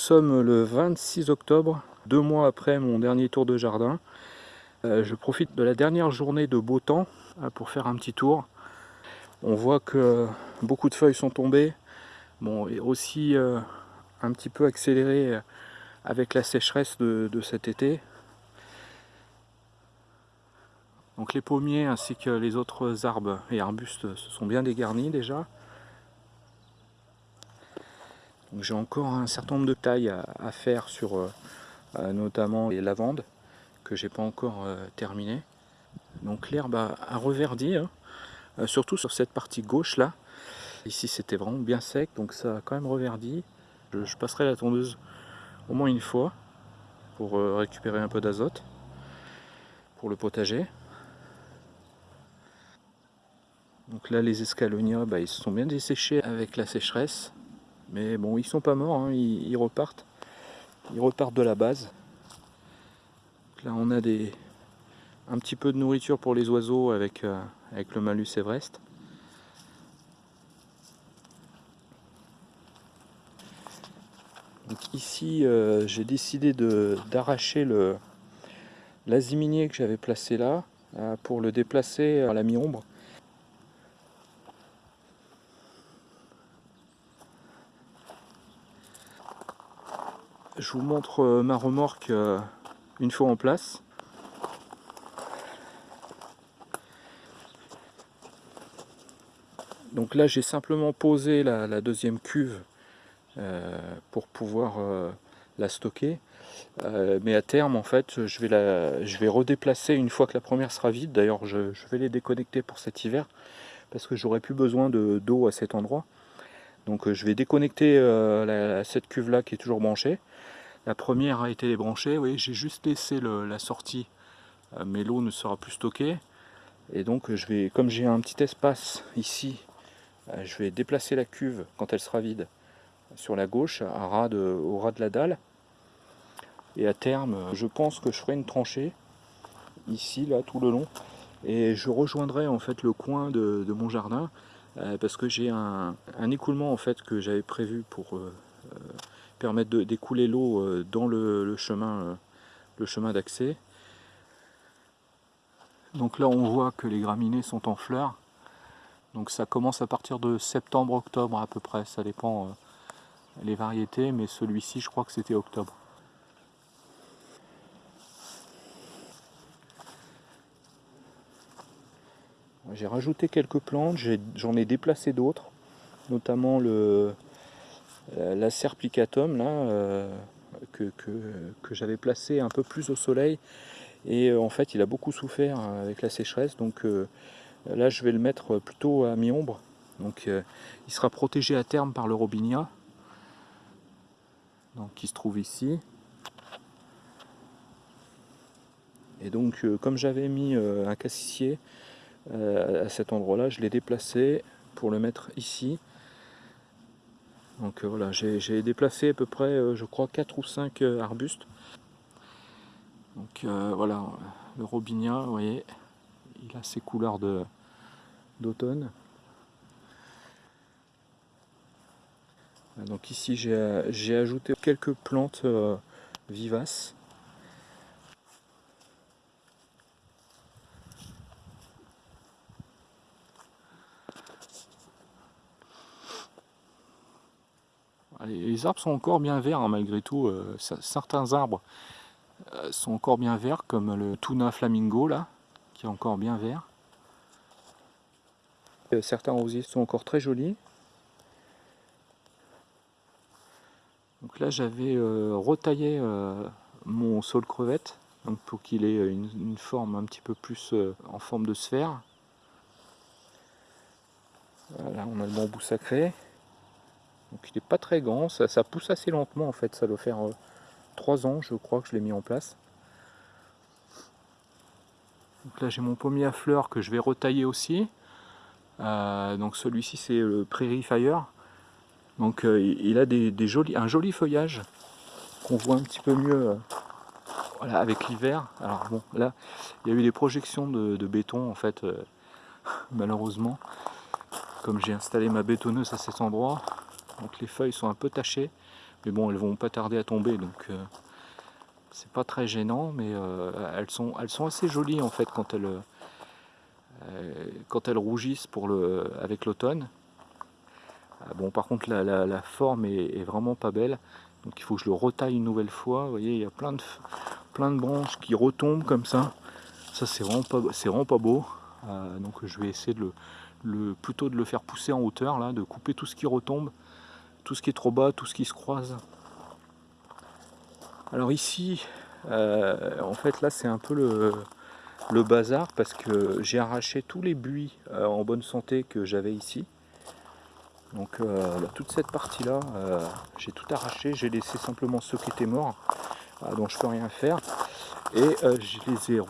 Nous sommes le 26 octobre, deux mois après mon dernier tour de jardin. Euh, je profite de la dernière journée de beau temps euh, pour faire un petit tour. On voit que beaucoup de feuilles sont tombées, bon, et aussi euh, un petit peu accéléré avec la sécheresse de, de cet été. Donc les pommiers ainsi que les autres arbres et arbustes se sont bien dégarnis déjà. J'ai encore un certain nombre de tailles à, faire sur euh, euh, notamment les lavandes que j'ai pas encore euh, terminé. Donc l'herbe a, reverdi, hein, surtout sur cette partie gauche là. Ici c'était vraiment bien sec, donc ça a quand même reverdi. Je, passerai la tondeuse au moins une fois pour récupérer un peu d'azote pour le potager. Donc là les escalonias, bah, ils se sont bien desséchés avec la sécheresse. Mais bon, ils sont pas morts, hein, ils, repartent. Ils repartent de la base. là, on a des, un petit peu de nourriture pour les oiseaux avec, euh, avec le malus Everest. Donc ici, euh, j'ai décidé d'arracher l'aziminier que j'avais placé là euh, pour le déplacer à la mi-ombre je vous montre euh, ma remorque euh, une fois en place. Donc là j'ai simplement posé la, deuxième cuve euh, pour pouvoir la stocker. mais à terme en fait je vais, la, je vais redéplacer une fois que la première sera vide. D'ailleurs je, vais les déconnecter pour cet hiver parce que j'aurai plus besoin d'eau à cet endroit. Donc je vais déconnecter cette cuve là qui est toujours branchée la première a été débranchée, oui, j'ai juste laissé la sortie, euh, mais l'eau ne sera plus stockée. Et donc je vais, comme j'ai un petit espace ici, euh, je vais déplacer la cuve quand elle sera vide sur la gauche, à ras au ras de la dalle. Et à terme, je pense que je ferai une tranchée ici, là, tout le long. Et je rejoindrai en fait le coin de, mon jardin euh, parce que j'ai un, écoulement en fait que j'avais prévu pour permettre d'écouler l'eau euh, dans le, chemin, euh, le chemin d'accès. Donc là on voit que les graminées sont en fleurs. Donc ça commence à partir de septembre-octobre à peu près, ça dépend euh, les variétés, mais celui-ci je crois que c'était octobre. J'ai rajouté quelques plantes, j'en ai, déplacé d'autres, notamment le, la serplicatum là, euh, que, j'avais placé un peu plus au soleil et euh, en fait il a beaucoup souffert avec la sécheresse donc là je vais le mettre plutôt à mi-ombre. Donc il sera protégé à terme par le robinia. Donc qui se trouve ici. Et donc comme j'avais mis un cassissier à cet endroit là je l'ai déplacé pour le mettre ici donc euh, voilà, j'ai déplacé à peu près, euh, je crois, 4 ou 5 euh, arbustes. Donc voilà, le robinia, vous voyez, il a ses couleurs d'automne. Donc ici j'ai ajouté quelques plantes vivaces. Les arbres sont encore bien verts hein, malgré tout. Euh, certains arbres euh, sont encore bien verts comme le tuna flamingo là, qui est encore bien vert. Euh, certains rosiers sont encore très jolis. Donc là j'avais retaillé mon sol crevette donc pour qu'il ait une, forme un petit peu plus en forme de sphère. Voilà, on a le bambou sacré. Donc il n'est pas très grand, ça, pousse assez lentement en fait, ça doit faire 3 euh, ans je crois que je l'ai mis en place. Donc là j'ai mon pommier à fleurs que je vais retailler aussi. Euh, donc celui-ci c'est le Prairie Fire. Donc euh, il a des, jolis, un joli feuillage qu'on voit un petit peu mieux voilà, avec l'hiver. Alors bon là il y a eu des projections de, de béton en fait malheureusement. Comme j'ai installé ma bétonneuse à cet endroit, donc les feuilles sont un peu tachées. Mais bon, elles vont pas tarder à tomber, donc c'est pas très gênant, mais elles, sont, elles sont assez jolies en fait quand elles, quand elles rougissent pour le, avec l'automne. Ah, bon, par contre, la, forme est, vraiment pas belle. Donc il faut que je le retaille une nouvelle fois. Vous voyez, il y a plein de, plein de branches qui retombent comme ça. Ça, c'est vraiment, pas, vraiment pas beau. Euh, donc je vais essayer de le, plutôt de le faire pousser en hauteur, là, de couper tout ce qui retombe, tout ce qui est trop bas, tout ce qui se croise. Alors ici, euh, en fait, là, c'est un peu le, bazar parce que j'ai arraché tous les buis euh, en bonne santé que j'avais ici. Donc euh, toute cette partie là, j'ai tout arraché, j'ai laissé simplement ceux qui étaient morts, donc je peux rien faire. Et je les ai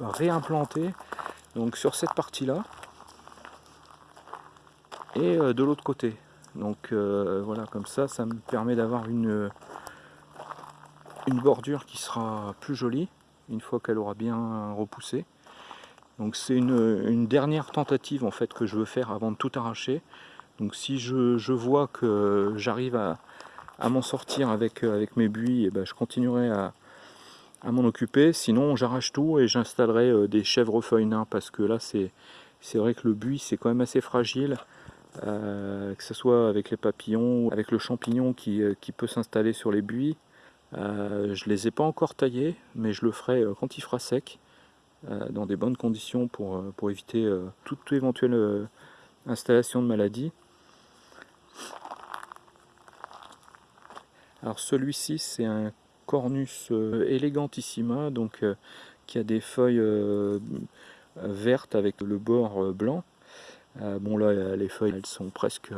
réimplantés donc sur cette partie là et de l'autre côté. Donc voilà, comme ça, ça me permet d'avoir une, une bordure qui sera plus jolie une fois qu'elle aura bien repoussé. Donc c'est une, dernière tentative en fait que je veux faire avant de tout arracher. Donc si je, vois que j'arrive à, m'en sortir avec, avec mes buis, et eh ben je continuerai à, m'en occuper. Sinon j'arrache tout et j'installerai euh, des chèvrefeuilles nains parce que là c'est vrai que le buis c'est quand même assez fragile. Euh, que ce soit avec les papillons, ou avec le champignon qui, euh, peut s'installer sur les buis, euh, je ne les ai pas encore taillés, mais je le ferai quand il fera sec, dans des bonnes conditions pour, pour éviter toute éventuelle installation de maladie. Alors celui-ci c'est un Cornus elegantissima, donc qui a des feuilles vertes avec le bord blanc. Bon là les feuilles elles sont presque,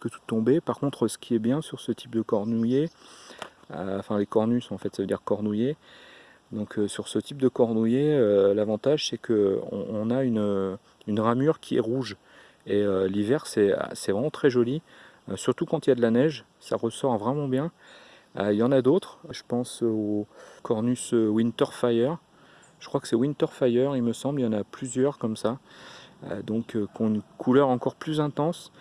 toutes tombées. Par contre ce qui est bien sur ce type de cornouiller, euh, enfin les cornus en fait ça veut dire cornouiller. Donc euh, sur ce type de cornouiller, euh, l'avantage c'est qu'on on a une, ramure qui est rouge. Et l'hiver c'est vraiment très joli, surtout quand il y a de la neige, ça ressort vraiment bien. Il y en a d'autres, je pense au Cornus Winterfire, je crois que c'est Winterfire il me semble, il y en a plusieurs comme ça, donc qui ont une couleur encore plus intense.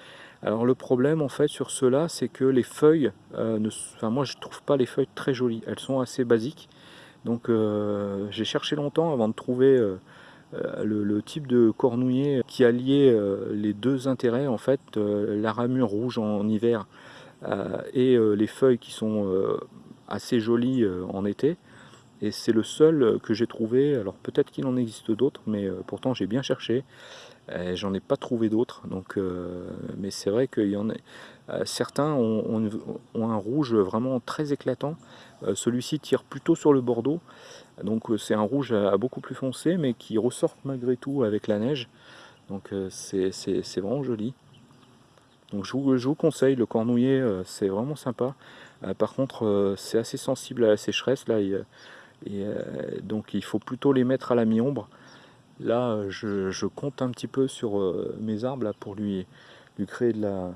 Alors le problème en fait sur ceux-là, c'est que les feuilles, euh, ne, enfin moi je trouve pas les feuilles très jolies, elles sont assez basiques. Donc euh, j'ai cherché longtemps avant de trouver euh, le, type de cornouiller qui alliait les deux intérêts en fait, la ramure rouge en hiver et les feuilles qui sont assez jolies en été. Et c'est le seul que j'ai trouvé, alors peut-être qu'il en existe d'autres, mais pourtant j'ai bien cherché. Euh, j'en ai pas trouvé d'autres, donc, euh, mais c'est vrai qu'il y en a. Euh, certains ont, un rouge vraiment très éclatant. Celui-ci tire plutôt sur le bordeaux, donc c'est un rouge à, beaucoup plus foncé, mais qui ressort malgré tout avec la neige. Donc c'est vraiment joli. Donc je vous, conseille, le cornouiller, c'est vraiment sympa. par contre, c'est assez sensible à la sécheresse là, et, donc il faut plutôt les mettre à la mi-ombre. Là, je, compte un petit peu sur euh, mes arbres là, pour lui, lui créer de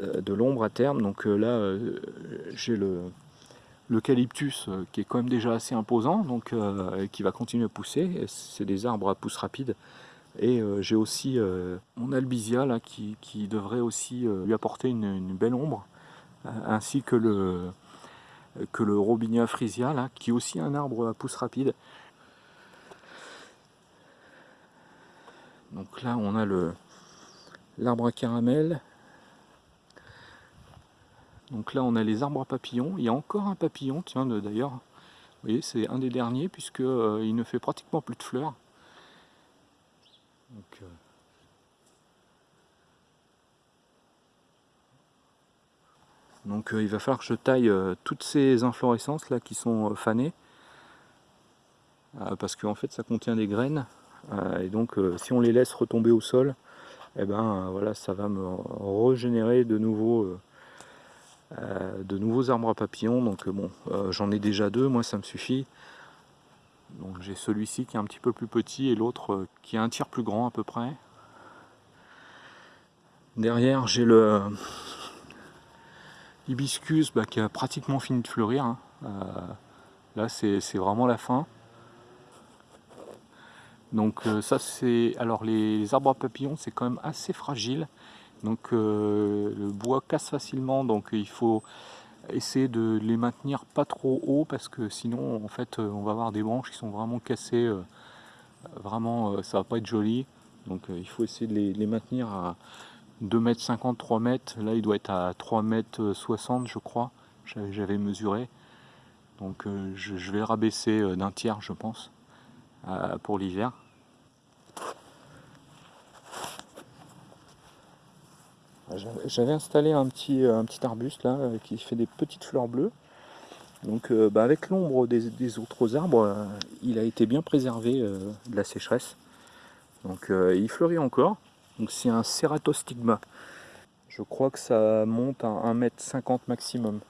euh, l'ombre à terme. Donc euh, là, j'ai le l'eucalyptus qui est quand même déjà assez imposant, donc qui va continuer à pousser. C'est des arbres à pousse rapide. Et j'ai aussi mon albizia là, qui, devrait aussi lui apporter une, belle ombre, ainsi que le, que le robinia frisia, là, qui est aussi un arbre à pousse rapide. Donc là, on a l'arbre à caramel. Donc là, on a les arbres à papillons. Il y a encore un papillon, tiens, d'ailleurs. Vous voyez, c'est un des derniers, puisqu'il euh, ne fait pratiquement plus de fleurs. Donc, euh, Donc euh, il va falloir que je taille toutes ces inflorescences là qui sont fanées parce qu'en fait ça contient des graines euh, et donc euh, si on les laisse retomber au sol, et eh ben, voilà, ça va me régénérer de nouveaux, euh, de nouveaux arbres à papillons. Donc bon, j'en ai déjà deux, moi ça me suffit. Donc j'ai celui-ci qui est un petit peu plus petit et l'autre qui est un tiers plus grand à peu près. Derrière j'ai le hibiscus bah, qui a pratiquement fini de fleurir. Hein. là c'est vraiment la fin. Donc euh, ça c'est... Alors les, arbres à papillons c'est quand même assez fragile. Donc euh, le bois casse facilement donc il faut essayer de les maintenir pas trop haut parce que sinon en fait on va avoir des branches qui sont vraiment cassées vraiment ça va pas être joli donc il faut essayer de les, maintenir à 2 mètres 50 3 mètres là il doit être à 3 mètres 60 je crois j'avais mesuré donc je, je, vais rabaisser d'un tiers je pense pour l'hiver J'avais installé un petit, petit arbuste là euh, qui fait des petites fleurs bleues. Donc euh, bah, avec l'ombre des, autres arbres, euh, il a été bien préservé de la sécheresse. Donc il fleurit encore. Donc c'est un ceratostigma. Je crois que ça monte à 1m50 maximum.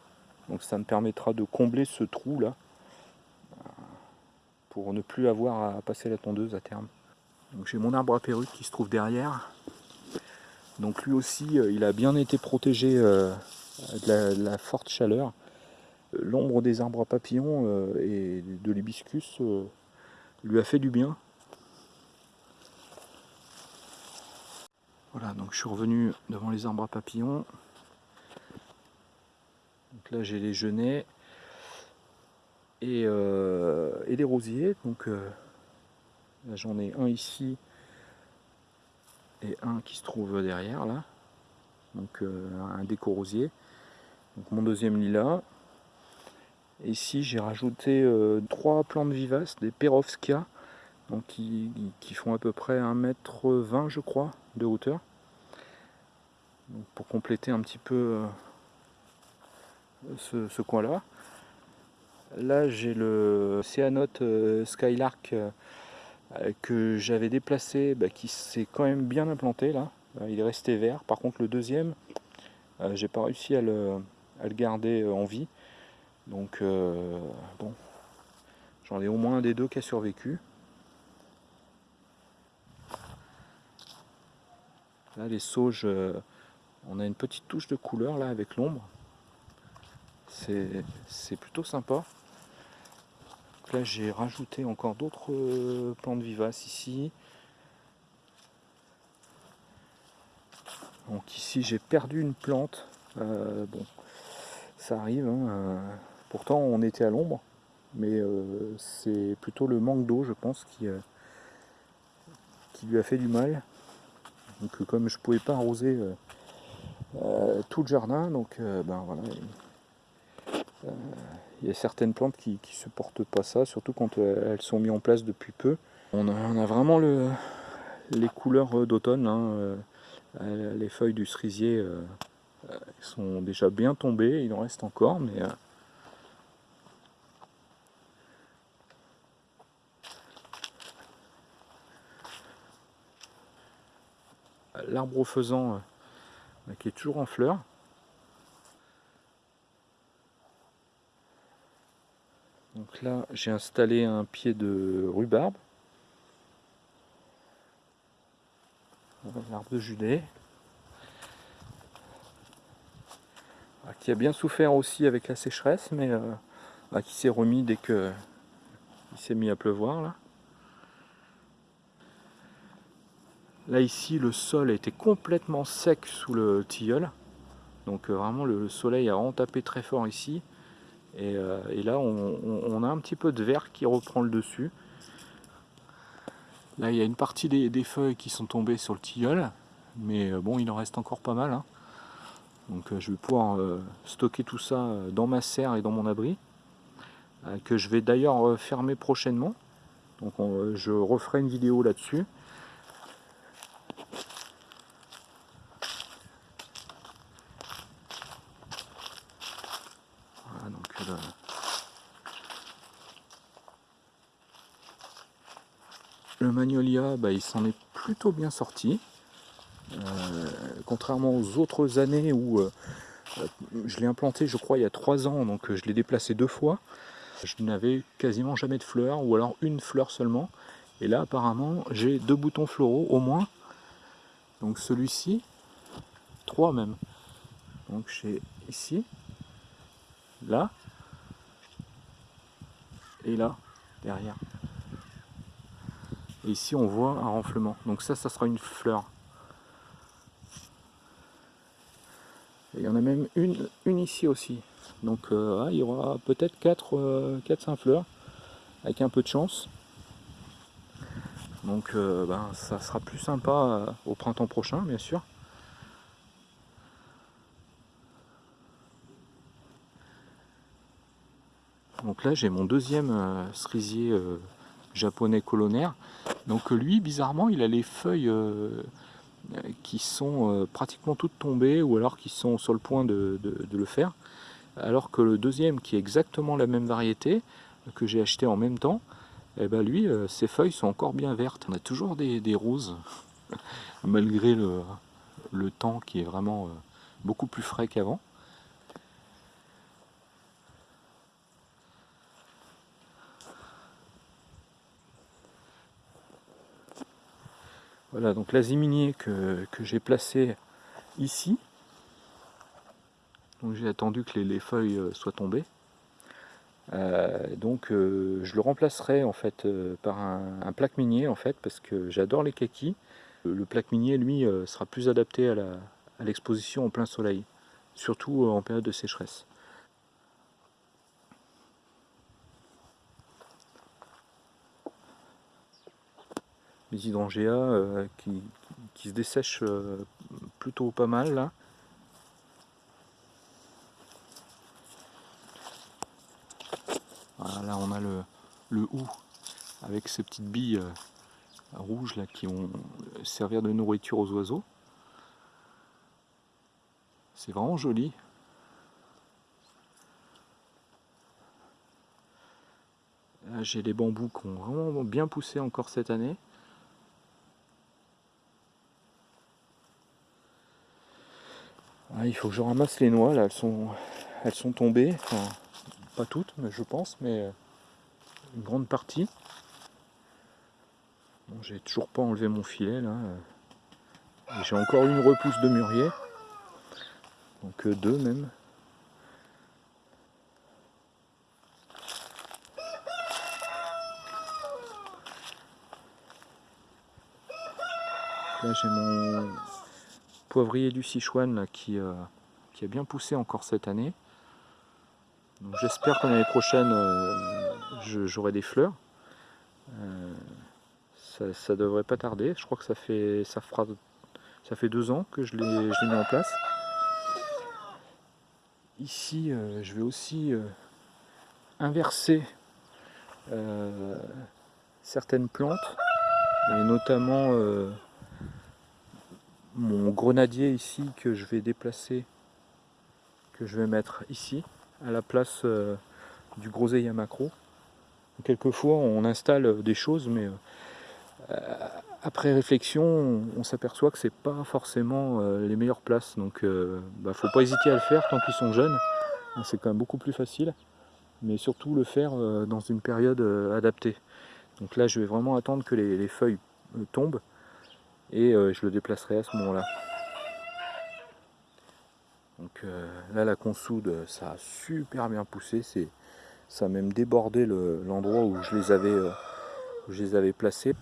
Donc ça me permettra de combler ce trou là pour ne plus avoir à passer la tondeuse à terme. J'ai mon arbre à perruque qui se trouve derrière. Donc lui aussi, euh, il a bien été protégé euh, de la, forte chaleur. L'ombre des arbres à papillons euh, et de l'hibiscus lui a fait du bien. Donc je suis revenu devant les arbres à papillons. Donc là j'ai les genêts et, et les rosiers. Donc là j'en ai un ici et un qui se trouve derrière là donc euh, un déco-rosier donc mon deuxième lilas ici j'ai rajouté euh, trois plantes vivaces des perovskia donc qui, font à peu près 1m20 je crois de hauteur pour compléter un petit peu euh, ce, coin là j'ai le Céanote Skylark euh, que j'avais déplacé, bah, qui s'est quand même bien implanté là. Euh, il est resté vert. Par contre le deuxième, euh, j'ai pas réussi à le, garder en vie. Donc bon, j'en ai au moins un des deux qui a survécu. Là les sauges, on a une petite touche de couleur là avec l'ombre. C'est plutôt sympa là j'ai rajouté encore d'autres euh, plantes vivaces ici. Donc ici j'ai perdu une plante. Euh, bon, ça arrive. Hein, euh, pourtant on était à l'ombre, mais c'est plutôt le manque d'eau, je pense, qui, qui lui a fait du mal. Donc comme je pouvais pas arroser tout le jardin, donc ben voilà il y a certaines plantes qui ne supportent pas ça, surtout quand euh, elles sont mises en place depuis peu. On a, vraiment le, les couleurs euh, d'automne. Hein, euh, les feuilles du cerisier sont déjà bien tombées, il en reste encore, mais l'arbre faisant qui est toujours en fleurs. Donc là, j'ai installé un pied de rhubarbe. L'arbre de juillet. Ah, qui a bien souffert aussi avec la sécheresse, mais euh, bah, qui s'est remis dès que il s'est mis à pleuvoir. Là. Là ici, le sol été complètement sec sous le tilleul. Donc euh, vraiment, le soleil a vraiment tapé très fort ici. Euh, et, là, on, a un petit peu de vert qui reprend le dessus. Là, il y a une partie des, feuilles qui sont tombées sur le tilleul, mais euh, bon, il en reste encore pas mal. Hein. Donc euh, je vais pouvoir stocker tout ça dans ma serre et dans mon abri, que je vais d'ailleurs fermer prochainement. Donc je referai une vidéo là-dessus. Le magnolia, bah, il s'en est plutôt bien sorti. Euh, contrairement aux autres années où euh, je l'ai implanté, je crois, il y a trois ans, donc je l'ai déplacé deux fois. Je n'avais quasiment jamais de fleurs, ou alors une fleur seulement. Et là, apparemment, j'ai deux boutons floraux au moins. Donc celui-ci, trois même. Donc j'ai ici, là, et là, derrière. Ici, on voit un renflement. Donc ça, ça sera une fleur. Et il y en a même une, une ici aussi. Donc il y aura peut-être 4-5 fleurs, avec un peu de chance. Donc ben, ça sera plus sympa au printemps prochain, bien sûr. Donc là j'ai mon deuxième cerisier japonais colonnaire. Donc lui, bizarrement, il a les feuilles qui sont pratiquement toutes tombées ou alors qui sont sur le point de, le faire. Alors que le deuxième, qui est exactement la même variété, que j'ai acheté en même temps, eh ben lui, ses feuilles sont encore bien vertes. On a toujours des, roses, malgré le, temps qui est vraiment beaucoup plus frais qu'avant. Voilà, donc l'aziminier que, que j'ai placé ici. J'ai attendu que les, feuilles euh, soient tombées. Euh, donc euh, je le remplacerai en fait par un, plaque minier en fait parce que j'adore les kakis. Le plaque minier lui sera plus adapté à l'exposition en plein soleil, surtout en période de sécheresse. Les hydrangea euh, qui, se dessèchent euh, plutôt pas mal là. Voilà, là on a le, le hou avec ces petites billes euh, rouges là qui vont servir de nourriture aux oiseaux. C'est vraiment joli. j'ai les bambous qui ont vraiment bien poussé encore cette année. Ah, il faut que je ramasse les noix, là, elles sont, elles sont tombées, enfin, pas toutes, mais je pense, mais euh, une grande partie. Bon, j'ai toujours pas enlevé mon filet, là. J'ai encore une repousse de mûrier, donc euh, deux même. Là j'ai mon poivrier du Sichuan qui, euh, qui a bien poussé encore cette année. J'espère que l'année prochaine euh, j'aurai des fleurs. Euh, ça, ça, devrait pas tarder. Je crois que ça fait ça fera ça fait deux ans que je l'ai mis en place. Ici, je vais aussi inverser certaines plantes, et notamment mon grenadier ici que je vais déplacer, que je vais mettre ici, à la place euh, du groseillier macro. Quelquefois on installe des choses, mais euh, après réflexion, on, s'aperçoit que c'est pas forcément euh, les meilleures places. Donc bah, faut pas hésiter à le faire tant qu'ils sont jeunes. C'est quand même beaucoup plus facile. Mais surtout le faire dans une période adaptée. Donc là je vais vraiment attendre que les feuilles tombent et euh, je le déplacerai à ce moment là donc euh, là la consoude ça a super bien poussé. Ça a même débordé l'endroit où je les avais euh, je les avais placés.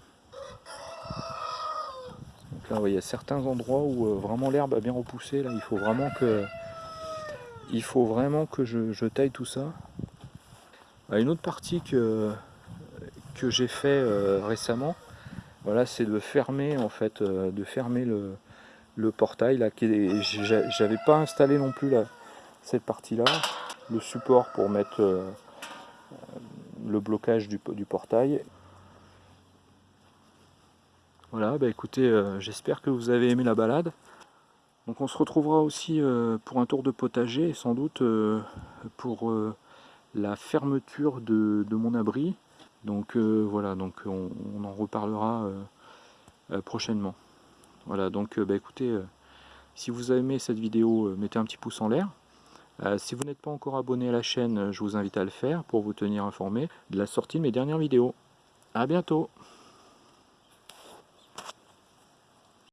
Donc là il y a certains endroits où vraiment l'herbe a bien repoussé. Là il faut vraiment que il faut vraiment que je, taille tout ça. Une autre partie que que j'ai fait récemment voilà, c'est de fermer en fait, euh, de fermer le, portail là. J'avais pas installé non plus cette partie-là, le support pour mettre euh, le blocage du, portail. Voilà, bah écoutez, euh, j'espère que vous avez aimé la balade. Donc on se retrouvera aussi pour un tour de potager sans doute pour la fermeture de mon abri donc euh, voilà, donc on, en reparlera euh, euh, prochainement. Voilà, donc bah, écoutez, si vous avez aimé cette vidéo, mettez un petit pouce en l'air. si vous n'êtes pas encore abonné à la chaîne, je vous invite à le faire pour vous tenir informé de la sortie de mes dernières vidéos. A bientôt